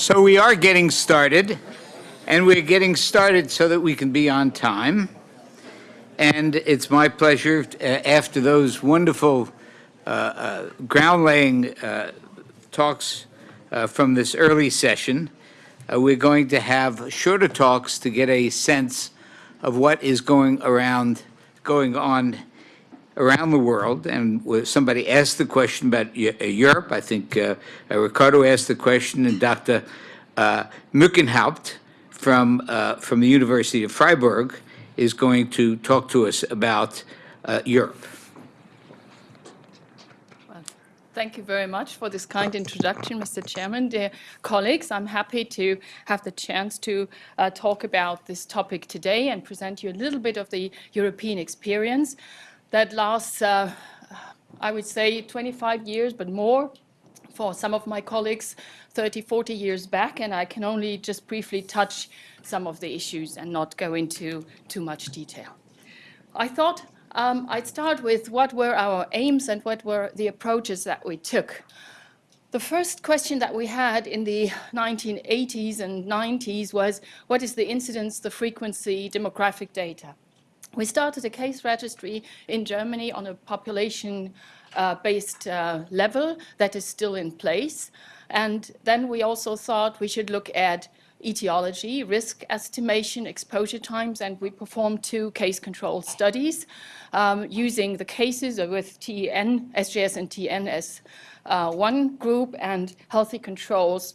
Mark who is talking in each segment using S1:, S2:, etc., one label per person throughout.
S1: So we are getting started, and we're getting started so that we can be on time. And it's my pleasure, uh, after those wonderful uh, uh, ground-laying uh, talks uh, from this early session, uh, we're going to have shorter talks to get a sense of what is going around, going on around the world, and somebody asked the question about uh, Europe. I think uh, uh, Ricardo asked the question, and Dr. Uh, Mockenhaupt from, uh, from the University of Freiburg is going to talk to us about uh, Europe.
S2: Thank you very much for this kind introduction, Mr. Chairman. Dear colleagues, I'm happy to have the chance to uh, talk about this topic today and present you a little bit of the European experience that lasts, uh, I would say, 25 years, but more for some of my colleagues 30, 40 years back, and I can only just briefly touch some of the issues and not go into too much detail. I thought um, I'd start with what were our aims and what were the approaches that we took. The first question that we had in the 1980s and 90s was, what is the incidence, the frequency, demographic data? We started a case registry in Germany on a population-based uh, uh, level that is still in place. And then we also thought we should look at etiology, risk estimation, exposure times, and we performed two case control studies um, using the cases with TEN, SJS and TEN as uh, one group and healthy controls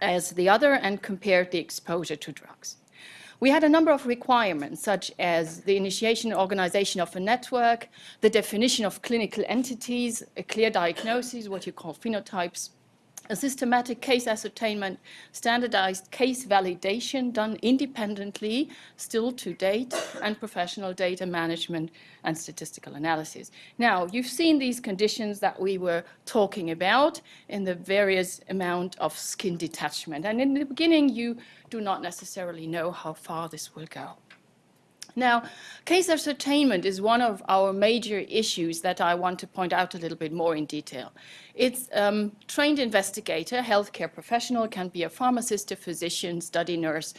S2: as the other and compared the exposure to drugs. We had a number of requirements, such as the initiation and organization of a network, the definition of clinical entities, a clear diagnosis, what you call phenotypes, a systematic case ascertainment, standardized case validation done independently, still to date, and professional data management and statistical analysis. Now, you've seen these conditions that we were talking about in the various amount of skin detachment. And in the beginning, you do not necessarily know how far this will go. Now, case ascertainment is one of our major issues that I want to point out a little bit more in detail. It's um, trained investigator, healthcare professional, can be a pharmacist, a physician, study nurse,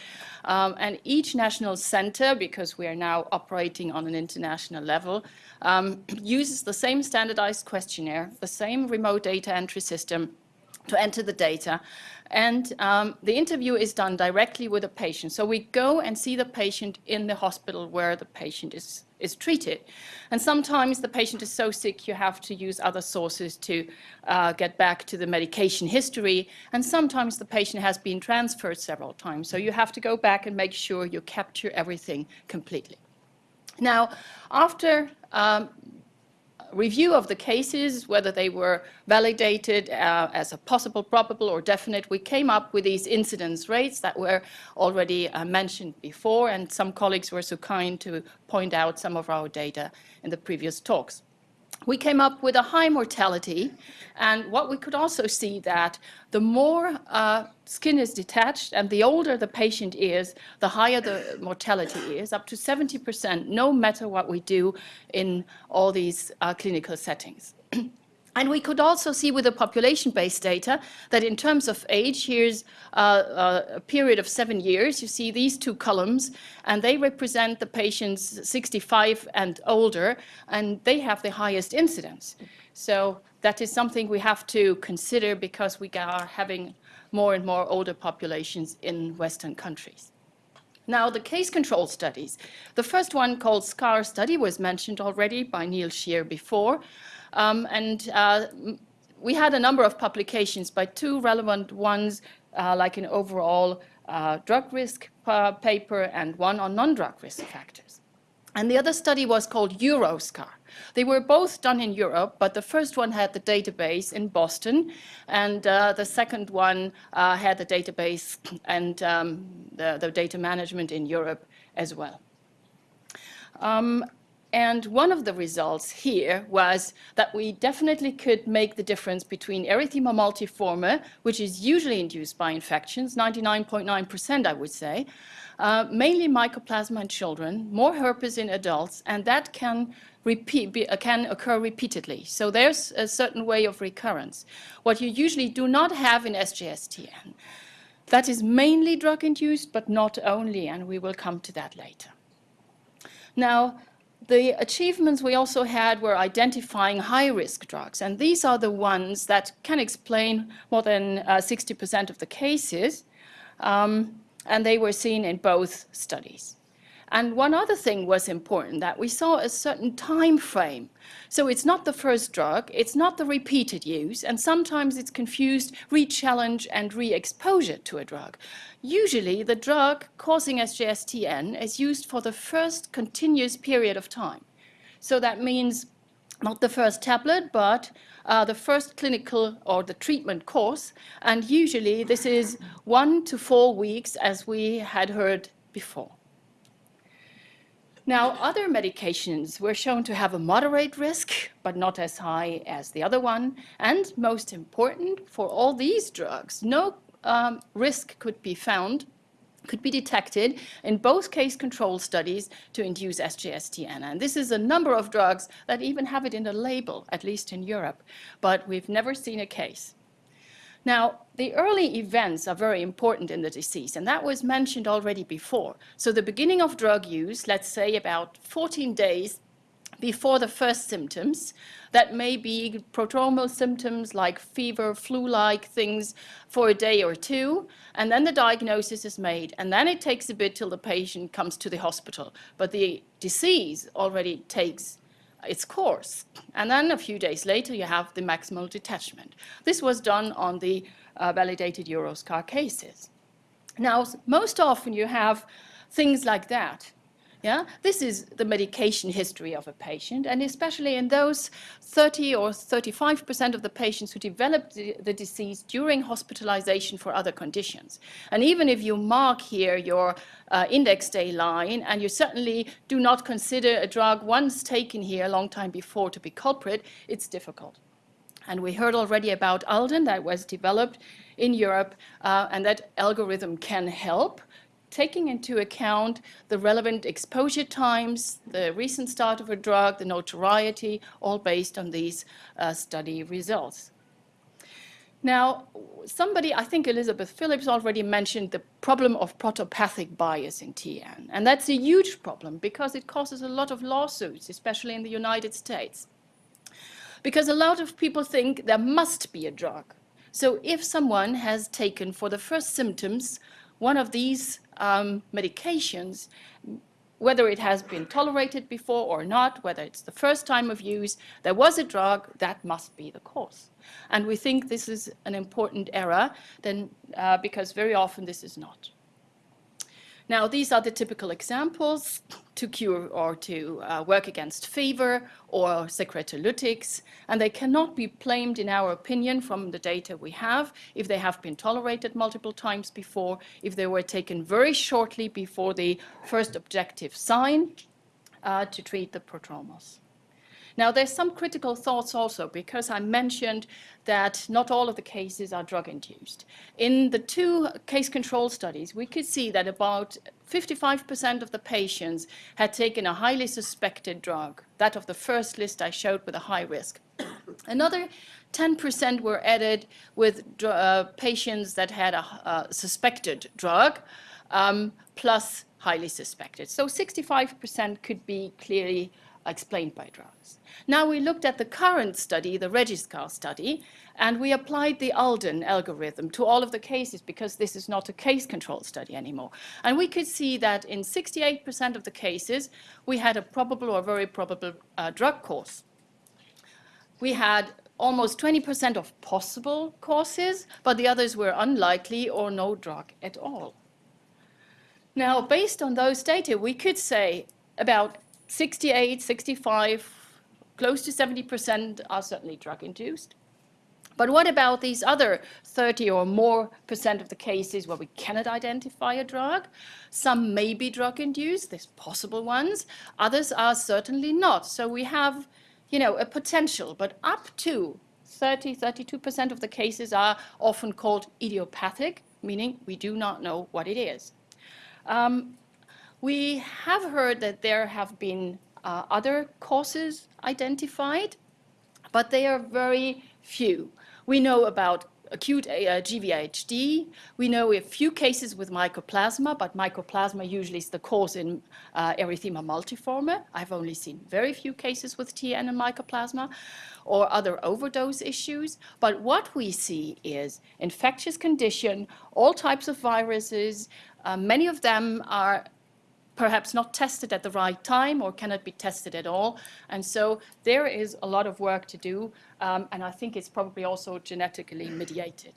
S2: um, and each national center, because we are now operating on an international level, um, uses the same standardized questionnaire, the same remote data entry system, to enter the data. And um, the interview is done directly with the patient. So we go and see the patient in the hospital where the patient is, is treated. And sometimes the patient is so sick you have to use other sources to uh, get back to the medication history. And sometimes the patient has been transferred several times. So you have to go back and make sure you capture everything completely. Now, after um, review of the cases, whether they were validated uh, as a possible, probable, or definite, we came up with these incidence rates that were already uh, mentioned before, and some colleagues were so kind to point out some of our data in the previous talks we came up with a high mortality. And what we could also see that the more uh, skin is detached and the older the patient is, the higher the mortality is, up to 70%, no matter what we do in all these uh, clinical settings. And we could also see with the population-based data that in terms of age, here's a period of seven years. You see these two columns, and they represent the patients 65 and older, and they have the highest incidence. So that is something we have to consider because we are having more and more older populations in Western countries. Now, the case control studies. The first one called SCAR study was mentioned already by Neil Shear before. Um, and uh, we had a number of publications by two relevant ones, uh, like an overall uh, drug risk uh, paper and one on non-drug risk factors. And the other study was called Euroscar. They were both done in Europe, but the first one had the database in Boston, and uh, the second one uh, had the database and um, the, the, data management in Europe as well. Um, and one of the results here was that we definitely could make the difference between erythema multiforme, which is usually induced by infections, 99.9% I would say, uh, mainly mycoplasma in children, more herpes in adults, and that can, repeat, be, uh, can occur repeatedly. So there's a certain way of recurrence. What you usually do not have in SJSTN That is mainly drug-induced, but not only, and we will come to that later. Now, the achievements we also had were identifying high-risk drugs, and these are the ones that can explain more than 60% of the cases, um, and they were seen in both studies. And one other thing was important, that we saw a certain time frame. So it's not the first drug, it's not the repeated use, and sometimes it's confused re-challenge and re-exposure to a drug. Usually the drug causing SJS/TEN is used for the first continuous period of time. So that means not the first tablet, but uh, the first clinical or the treatment course. And usually this is one to four weeks, as we had heard before. Now, other medications were shown to have a moderate risk, but not as high as the other one. And most important, for all these drugs, no um, risk could be found, could be detected in both case control studies to induce SJS/TEN. And this is a number of drugs that even have it in the label, at least in Europe, but we've never seen a case. Now, the early events are very important in the disease, and that was mentioned already before. So the beginning of drug use, let's say about 14 days before the first symptoms, that may be prodromal symptoms like fever, flu-like things for a day or two, and then the diagnosis is made, and then it takes a bit till the patient comes to the hospital. But the disease already takes its course. And then a few days later, you have the maximal detachment. This was done on the uh, validated Euroscar cases. Now, most often you have things like that. Yeah, this is the medication history of a patient, and especially in those 30 or 35% of the patients who developed the, the, disease during hospitalization for other conditions. And even if you mark here your uh, index day line, and you certainly do not consider a drug once taken here a long time before to be culprit, it's difficult. And we heard already about Alden that was developed in Europe, uh, and that algorithm can help taking into account the relevant exposure times, the recent start of a drug, the notoriety, all based on these uh, study results. Now, somebody, I think Elizabeth Phillips already mentioned the problem of protopathic bias in TEN. And that's a huge problem because it causes a lot of lawsuits, especially in the United States. Because a lot of people think there must be a drug. So if someone has taken for the first symptoms one of these um, medications, whether it has been tolerated before or not, whether it's the first time of use, there was a drug, that must be the cause. And we think this is an important error then, uh, because very often this is not. Now, these are the typical examples to cure or to uh, work against fever or secretolytics, and they cannot be blamed, in our opinion, from the data we have, if they have been tolerated multiple times before, if they were taken very shortly before the first objective sign uh, to treat the prodromals. Now, there's some critical thoughts also, because I mentioned that not all of the cases are drug-induced. In the two case control studies, we could see that about 55% of the patients had taken a highly suspected drug, that of the first list I showed with a high risk. Another 10% were added with uh, patients that had a uh, suspected drug, um, plus highly suspected. So 65% could be clearly explained by drugs. Now we looked at the current study, the Regiscar study, and we applied the Alden algorithm to all of the cases because this is not a case control study anymore. And we could see that in 68% of the cases, we had a probable or very probable uh, drug cause. We had almost 20% of possible causes, but the others were unlikely or no drug at all. Now, based on those data, we could say about 68, 65, close to 70% are certainly drug-induced. But what about these other 30 or more percent of the cases where we cannot identify a drug? Some may be drug-induced, there's possible ones. Others are certainly not. So we have, you know, a potential, but up to 30, 32% of the cases are often called idiopathic, meaning we do not know what it is. Um, we have heard that there have been uh, other causes identified, but they are very few. We know about acute uh, GVHD. We know a few cases with mycoplasma, but mycoplasma usually is the cause in uh, erythema multiforme. I've only seen very few cases with TEN and mycoplasma or other overdose issues. But what we see is infectious condition, all types of viruses. Uh, many of them are perhaps not tested at the right time or cannot be tested at all. And so there is a lot of work to do, um, and I think it's probably also genetically mediated.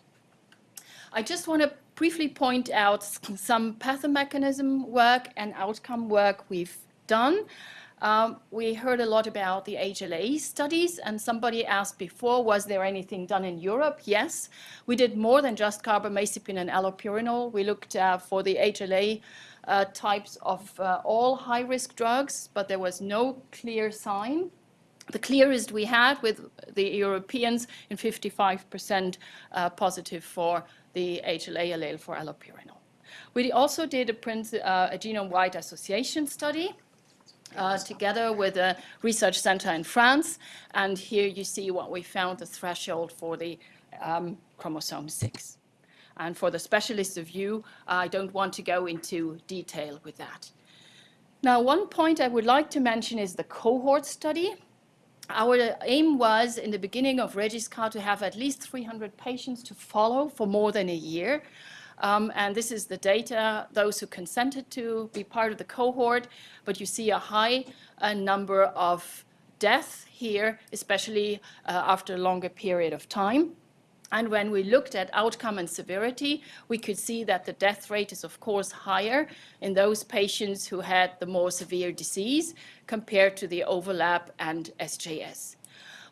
S2: I just want to briefly point out some pathomechanism work and outcome work we've done. Um, we heard a lot about the HLA studies, and somebody asked before, was there anything done in Europe? Yes. We did more than just carbamazepine and allopurinol. We looked uh, for the HLA uh, types of uh, all high-risk drugs, but there was no clear sign. The clearest we had with the Europeans in 55% uh, positive for the HLA allele for allopurinol. We also did a, uh, a genome-wide association study uh, together with a research center in France. And here you see what we found, the threshold for the um, chromosome 6. And for the specialists of you, I don't want to go into detail with that. Now, one point I would like to mention is the cohort study. Our aim was in the beginning of Regiscar to have at least 300 patients to follow for more than a year. Um, and this is the data, those who consented to be part of the cohort, but you see a high uh, number of deaths here, especially uh, after a longer period of time. And when we looked at outcome and severity, we could see that the death rate is, of course, higher in those patients who had the more severe disease compared to the overlap and SJS.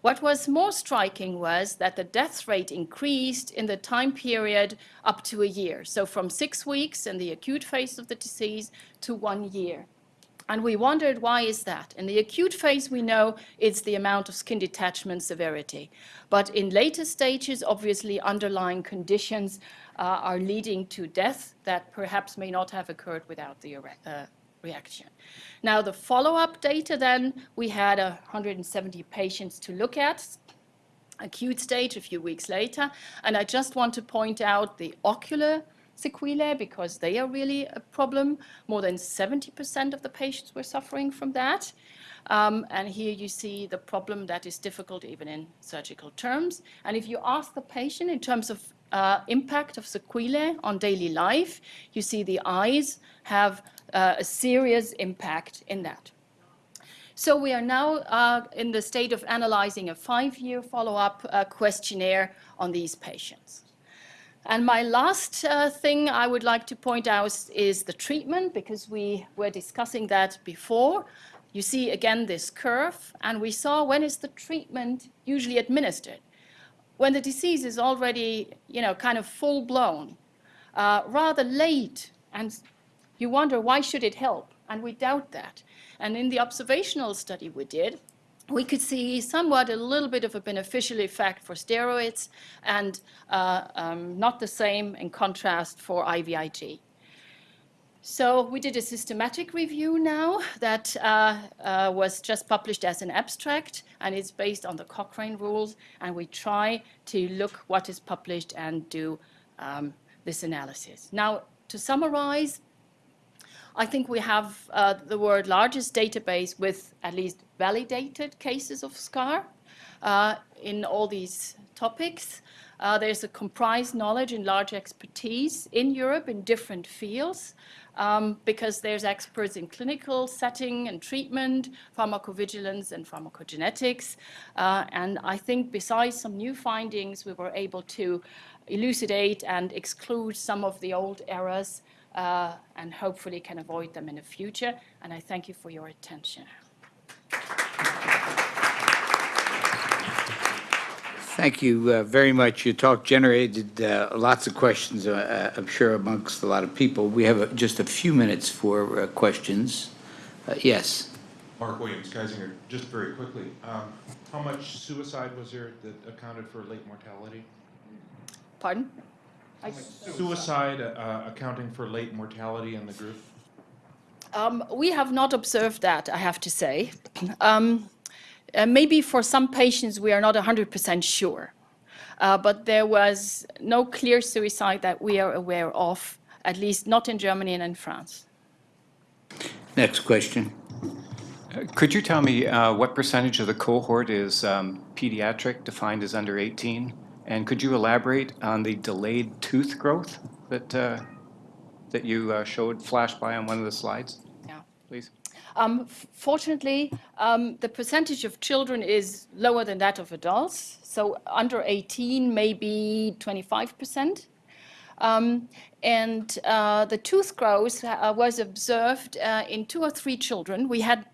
S2: What was more striking was that the death rate increased in the time period up to a year, so from six weeks in the acute phase of the disease to one year. And we wondered, why is that? In the acute phase, we know it's the amount of skin detachment severity. But in later stages, obviously, underlying conditions uh, are leading to death that perhaps may not have occurred without the uh, reaction. Now, the follow-up data then, we had 170 patients to look at, acute stage a few weeks later. And I just want to point out the ocular sequelae because they are really a problem. More than 70% of the patients were suffering from that. Um, and here you see the problem that is difficult even in surgical terms. And if you ask the patient in terms of uh, impact of sequelae on daily life, you see the eyes have uh, a serious impact in that. So we are now uh, in the state of analyzing a five-year follow-up uh, questionnaire on these patients. And my last uh, thing I would like to point out is the treatment, because we were discussing that before. You see again this curve, and we saw when is the treatment usually administered. When the disease is already, you know, kind of full-blown, uh, rather late, and you wonder why should it help, and we doubt that. And in the observational study we did, we could see somewhat a little bit of a beneficial effect for steroids and uh, um, not the same in contrast for IVIG. So we did a systematic review now that uh, uh, was just published as an abstract and it's based on the Cochrane rules and we try to look what is published and do um, this analysis. Now to summarize, I think we have uh, the world largest database with at least validated cases of SCAR uh, in all these topics. Uh, there's a comprised knowledge and large expertise in Europe in different fields um, because there's experts in clinical setting and treatment, pharmacovigilance and pharmacogenetics. Uh, and I think besides some new findings, we were able to elucidate and exclude some of the old errors uh, and hopefully can avoid them in the future. And I thank you for your attention.
S1: Thank you uh, very much. Your talk generated uh, lots of questions, uh, uh I'm sure, amongst a lot of people. We have uh, just a few minutes for uh, questions. yes.
S3: Mark Williams, Geisinger, just very quickly. Um, how much suicide was there that accounted for late mortality?
S2: Pardon?
S3: Suicide uh, accounting for late mortality in the group?
S2: Um, we have not observed that, I have to say. Um, uh, maybe for some patients we are not 100% sure. Uh, But there was no clear suicide that we are aware of, at least not in Germany and in France.
S1: Next question.
S4: Could you tell me uh, what percentage of the cohort is um, pediatric, defined as under 18? And could you elaborate on the delayed tooth growth that, uh, that you uh, showed flash by on one of the slides,
S2: Yeah.
S4: please?
S2: Um, Fortunately, um, the percentage of children is lower than that of adults. So under 18, maybe 25%. Um, And uh, the tooth growth uh, was observed uh, in two or three children. We had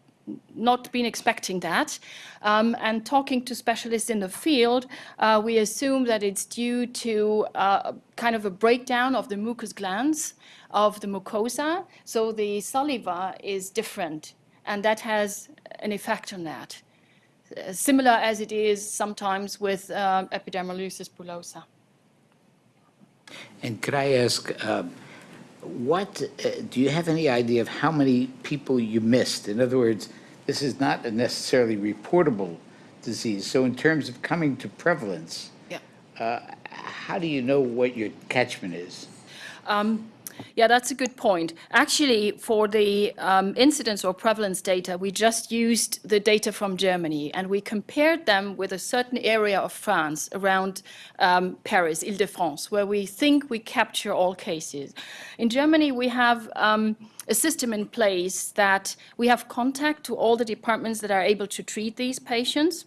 S2: not been expecting that. Um, And talking to specialists in the field, uh, we assume that it's due to uh, kind of a breakdown of the mucous glands of the mucosa. So the saliva is different, and that has an effect on that. Uh, Similar as it is sometimes with um, epidermolysis bullosa.
S1: And could I ask, um, what, uh, do you have any idea of how many people you missed? In other words, this is not a necessarily reportable disease. So in terms of coming to prevalence,
S2: Yeah.
S1: uh, how do you know what your catchment is?
S2: Yeah, that's a good point. Actually, for the um, incidence or prevalence data, we just used the data from Germany and we compared them with a certain area of France around um, Paris, Ile-de-France, where we think we capture all cases. In Germany, we have um, a system in place that we have contact to all the departments that are able to treat these patients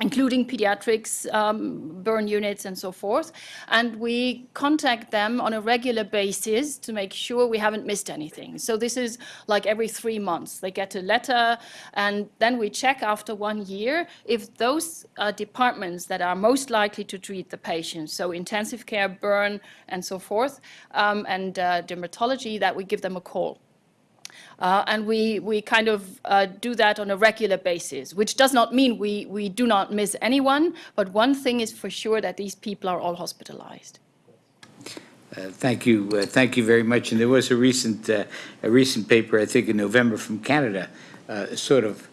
S2: including pediatrics, um, burn units, and so forth. And we contact them on a regular basis to make sure we haven't missed anything. So this is like every three months. They get a letter, and then we check after one year if those uh, departments that are most likely to treat the patients, so intensive care, burn, and so forth, um, and uh, dermatology, that we give them a call. Uh, and we, we kind of uh, do that on a regular basis, which does not mean we, we do not miss anyone, but one thing is for sure that these people are all hospitalized.
S1: Uh, Thank you, uh, thank you very much. And there was a recent, uh, a recent paper, I think in November from Canada, uh, sort of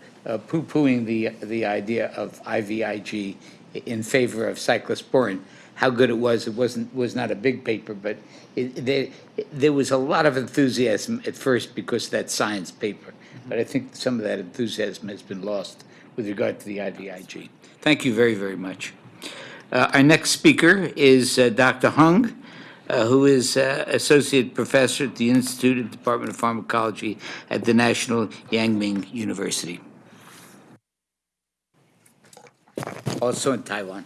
S1: poo-pooing the, the idea of IVIG in favor of cyclosporin. How good it was, it wasn't, was not a big paper, but it, there, there was a lot of enthusiasm at first because of that science paper. But I think some of that enthusiasm has been lost with regard to the IVIG. Thank you very, very much. Uh, Our next speaker is uh, Dr. Hung, uh, who is uh, Associate Professor at the Institute of Department of Pharmacology at the National Yangming University. Also in Taiwan.